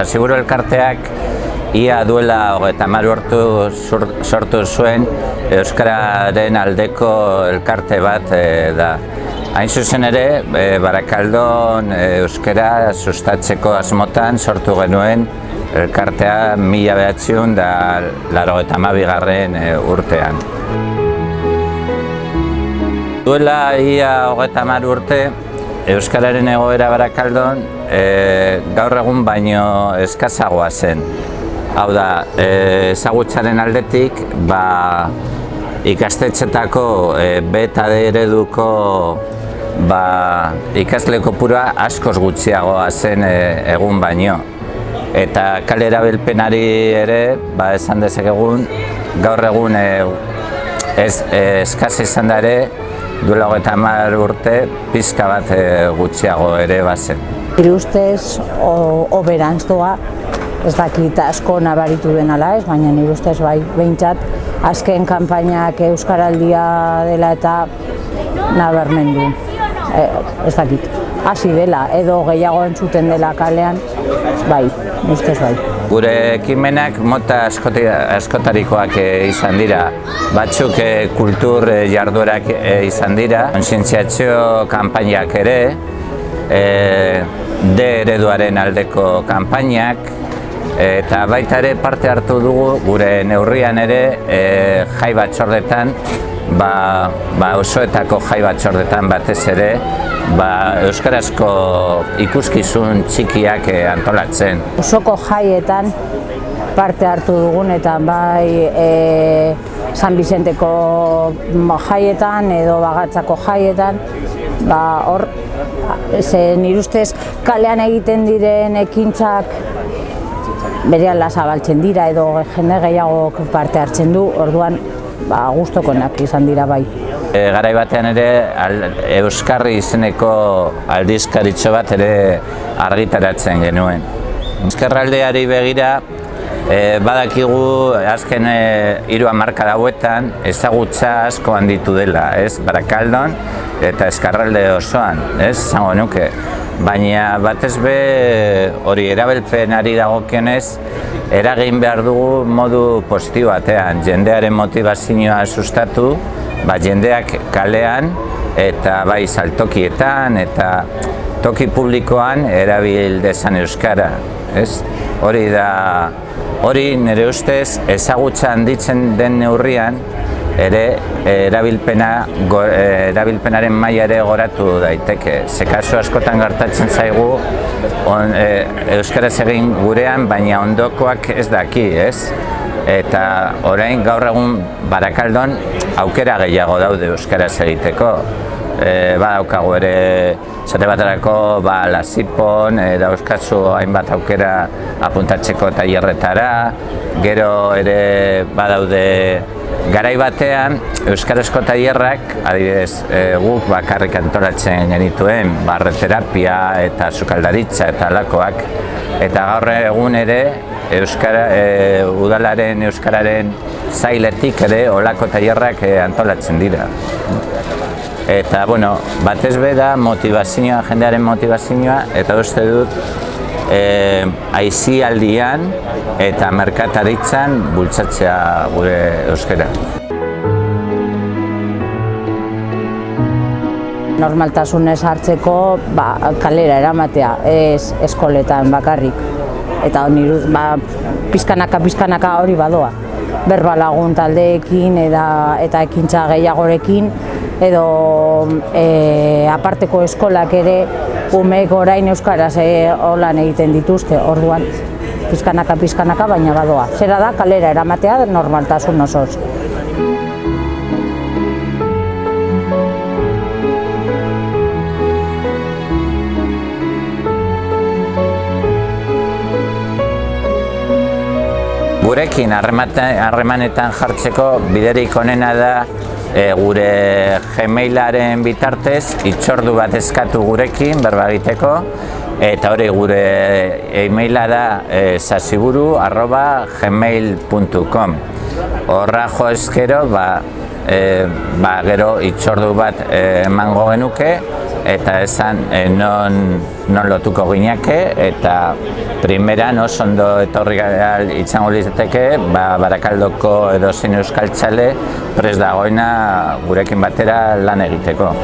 Zasiburu elkarteak ia duela hogeita hamar urtu sortu zuen Euskararen aldeko elkarte bat e, da. Hain zuzen ere, e, Barakaldon e, Euskara sustatzeko asmotan sortu genuen elkartea mila behatziun da laro eta mabigarren e, urtean. Duela ia hogeita hamar urte, Euskararen egoera Barakaldon e, gaur egun baino eskazagoa zen. Hau da, e, ezagutzaren aldetik, ba, ikastetxetako e, beta ereduko ba, ikasle kopura askoz gutxiagoa zen e, egun baino. Eta kalera bilpenari ere, ba, esan dezakegun, gaur egun e, ez, e, eskaz izan da ere, duela hogeita hamar urte pizka bat e, gutxiago ere bazen. Nire ustez, oberantz doa, ez dakit asko nabaritu den ala ez, baina nire ustez bai, behintzat, azken kanpainak Euskaraldia dela eta nabarmendu. E, ez dakit, hasi dela, edo gehiago entzuten dela kalean, bai, ustez bai. Gure ekimenak mota askotarikoak eh, izan dira. Batzuk eh, kultur eh, jarduerak izan dira. Konsientziatzio kanpainak ere, D ereduaren aldeko kanpainak, eta baita ere parte hartu dugu gure neurrian ere jai batzordetan, ba, ba osoetako jai batzordetan batez ere, ba, Euskarazko ikuskizun txikiak eh, antolatzen. Osoko jaietan parte hartu dugun eta bai e, San Vicenteko jaietan edo bagatzako jaietan, ba, hor, ze nire kalean egiten diren ekintzak bere zabaltzen dira edo jende gehiago parte hartzen du, orduan ba, guztokonak izan dira bai. E, garai batean ere Euskarri izeneko aldizkaritxo bat ere argitaratzen genuen. Euskarraldeari begira e, badakigu azken e, hiru hamarka dauetan ezagutza asko handitu dela, ez? Barakaldon eta Eskarralde osoan, ez? Zango nuke. Baina batez be hori erabilpenari dagokionez eragin behar dugu modu positibo batean, jendearen motivazioa sustatu, ba, jendeak kalean eta bai saltokietan eta toki publikoan erabil dezan euskara, ez? Hori da hori nire ustez ezagutza handitzen den neurrian ere erabilpena erabilpenaren maila ere goratu daiteke. Ze kasu askotan gertatzen zaigu on, e, euskaraz egin gurean baina ondokoak ez daki, ez? Eta orain gaur egun Barakaldon aukera gehiago daude euskaraz egiteko. E, ba daukagu ere zate baterako ba lasipon e, dauzkazu hainbat aukera apuntatzeko tailerretara, gero ere badaude garai batean euskarazko tailerrak adibidez e, guk bakarrik antolatzen genituen barreterapia eta sukaldaritza eta alakoak eta gaur egun ere euskara e, udalaren euskararen zailetik ere olako tailerrak e, antolatzen dira. Eta, bueno, batez be da motivazioa, jendearen motivazioa, eta uste dut e, aizialdian eta merkataritzan bultzatzea gure euskara. Normaltasunez hartzeko ba, kalera eramatea, ez eskoletan bakarrik. Eta niruz, ba, pizkanaka, pizkanaka hori badoa berbalagun taldeekin eta, eta ekintza gehiagorekin edo e, aparteko eskolak ere umeek orain euskaraz e, holan egiten dituzte, orduan pizkanaka pizkanaka baina badoa. Zera da kalera eramatea normaltasun osoz. gurekin harremanetan jartzeko biderik onena da e, gure gmailaren bitartez itxordu bat eskatu gurekin berba egiteko. Eta hori gure emaila da e, sasiburu arroba gmail.com horra jo eskero ba, e, ba, gero itxordu bat emango genuke eta esan e, non, non lotuko gineke eta primeran oso ondo etorri gara itxango lizeteke ba, Barakaldoko edo zein euskaltzale pres dagoena gurekin batera lan egiteko.